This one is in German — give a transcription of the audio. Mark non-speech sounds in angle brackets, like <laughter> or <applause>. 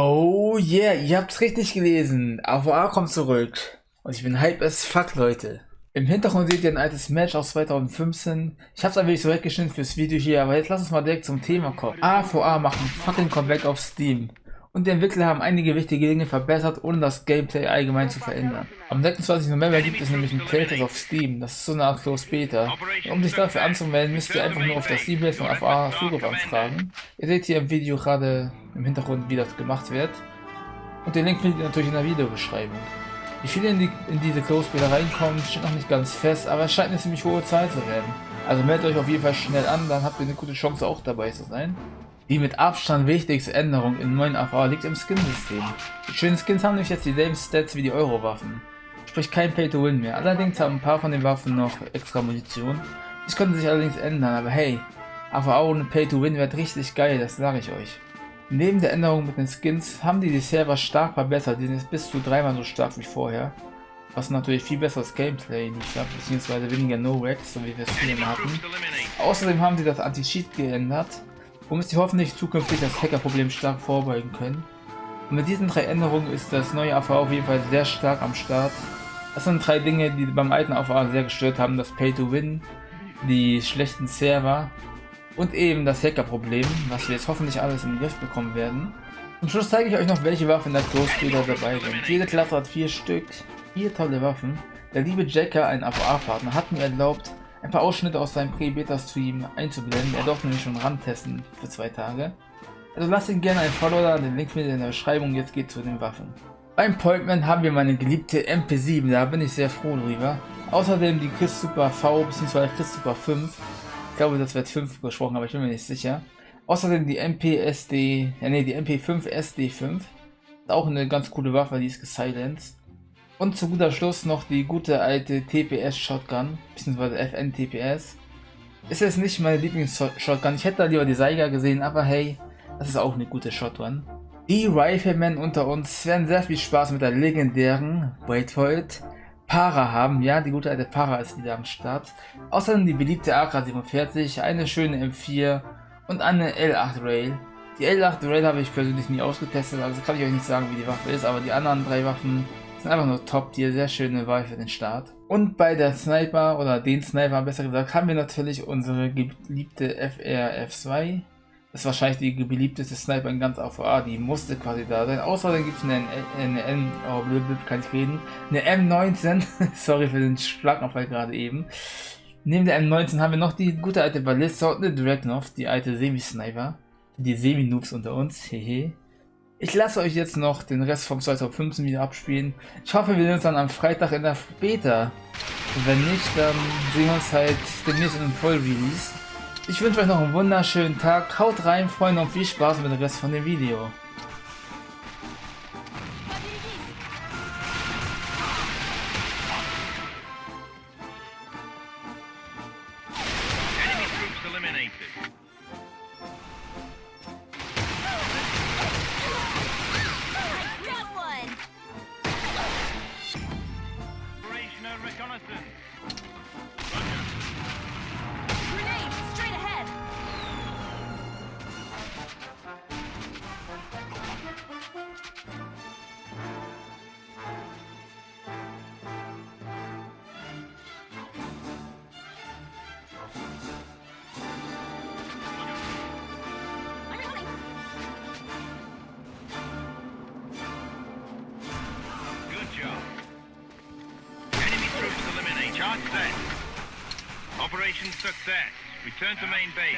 Oh yeah, ihr habt's richtig gelesen. AVA kommt zurück. Und ich bin hype as fuck, Leute. Im Hintergrund seht ihr ein altes Match aus 2015. Ich hab's ein wenig so weggeschnitten fürs Video hier, aber jetzt lass uns mal direkt zum Thema kommen. AVA machen fucking Comeback auf Steam. Und die Entwickler haben einige wichtige Dinge verbessert, ohne das Gameplay allgemein zu verändern. Am 26. November gibt es nämlich einen Playtest auf Steam, das ist so eine Art Close Beta. Und um sich dafür anzumelden, müsst ihr einfach nur auf das Steam von AVA Zugriff anfragen. Ihr seht hier im Video gerade im Hintergrund, wie das gemacht wird. Und den Link findet ihr natürlich in der Videobeschreibung. Wie viele in, die, in diese Close Beta reinkommen, steht noch nicht ganz fest, aber es scheint eine ziemlich hohe Zahl zu werden. Also meldet euch auf jeden Fall schnell an, dann habt ihr eine gute Chance auch dabei zu sein. Die mit Abstand wichtigste Änderung im neuen AVA liegt im Skin-System. Die schönen Skins haben nämlich jetzt dieselben Stats wie die Euro-Waffen. Sprich kein Pay-to-Win mehr. Allerdings haben ein paar von den Waffen noch extra Munition. Das könnte sich allerdings ändern, aber hey, AVA ohne Pay-to-Win wird richtig geil, das sage ich euch. Neben der Änderung mit den Skins haben die die Server stark verbessert, die sind jetzt bis zu dreimal so stark wie vorher. Was natürlich viel besseres Gameplay liefert, beziehungsweise weniger No-Racks, so wie wir es früher hatten. Außerdem haben sie das Anti-Cheat geändert, womit sie hoffentlich zukünftig das Hacker-Problem stark vorbeugen können. Und mit diesen drei Änderungen ist das neue AVA auf jeden Fall sehr stark am Start. Das sind drei Dinge, die beim alten AVA sehr gestört haben, das Pay-to-Win, die schlechten Server und eben das Hacker-Problem, was wir jetzt hoffentlich alles in den Griff bekommen werden. Zum Schluss zeige ich euch noch, welche Waffen in der Close-Beta dabei sind. Jede Klasse hat vier Stück, vier tolle Waffen. Der liebe Jacker, ein AVA-Partner, hat mir erlaubt, ein paar Ausschnitte aus seinem Pre-Beta-Stream einzublenden. Er durfte nämlich schon rantesten für zwei Tage. Also lasst ihn gerne ein Follow da, den Link findet ihr in der Beschreibung. Jetzt geht zu den Waffen. Beim Pointman haben wir meine geliebte MP7, da bin ich sehr froh drüber. Außerdem die Chris Super V bzw. Chris Super 5. Ich glaube, das wird 5 gesprochen, aber ich bin mir nicht sicher. Außerdem die MP-SD, ja nee, die MP5 SD5. Auch eine ganz coole Waffe, die ist gesilenced. Und zu guter Schluss noch die gute alte TPS Shotgun, beziehungsweise FN TPS. Ist jetzt nicht meine Lieblings-Shotgun, ich hätte da lieber die Saiga gesehen, aber hey, das ist auch eine gute Shotgun. Die Riflemen unter uns werden sehr viel Spaß mit der legendären, wait for Para haben. Ja, die gute alte Para ist wieder am Start. Außerdem die beliebte AK-47, eine schöne M4 und eine L8 Rail. Die L8 Rail habe ich persönlich nie ausgetestet, also kann ich euch nicht sagen, wie die Waffe ist, aber die anderen drei Waffen sind einfach nur top tier, sehr schöne Wahl für den Start. Und bei der Sniper, oder den Sniper besser gesagt, haben wir natürlich unsere geliebte FRF2. Das ist wahrscheinlich die beliebteste Sniper in ganz AVA, die musste quasi da sein. Außerdem gibt es eine, eine, oh blöd, kann ich reden, eine M19, <laughs> sorry für den Schlaganfall gerade eben. Neben der M19 haben wir noch die gute alte Ballista und eine Dragnov, die alte Semi-Sniper. Die Semi-Noobs unter uns, hehe. Ich lasse euch jetzt noch den Rest vom 2015 wieder abspielen. Ich hoffe, wir sehen uns dann am Freitag in der Beta. Und wenn nicht, dann sehen wir uns halt demnächst in einem Voll-Release. Ich wünsche euch noch einen wunderschönen Tag. Haut rein, Freunde, und viel Spaß mit dem Rest von dem Video. eliminated. Allison. Operation success. Return to main base.